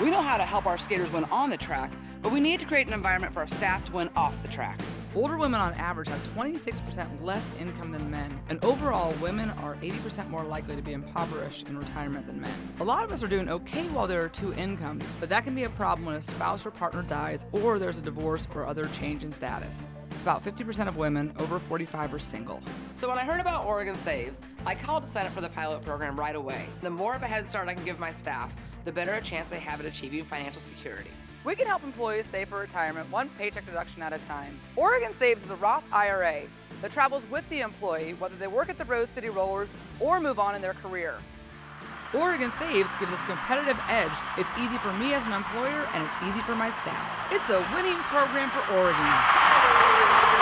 We know how to help our skaters win on the track, but we need to create an environment for our staff to win off the track. Older women on average have 26% less income than men, and overall, women are 80% more likely to be impoverished in retirement than men. A lot of us are doing okay while there are two incomes, but that can be a problem when a spouse or partner dies or there's a divorce or other change in status. About 50% of women over 45 are single. So when I heard about Oregon Saves, I called to sign up for the pilot program right away. The more of a head start I can give my staff, the better a chance they have at achieving financial security. We can help employees save for retirement one paycheck deduction at a time. Oregon Saves is a Roth IRA that travels with the employee whether they work at the Rose City Rollers or move on in their career. Oregon Saves gives us a competitive edge. It's easy for me as an employer and it's easy for my staff. It's a winning program for Oregon.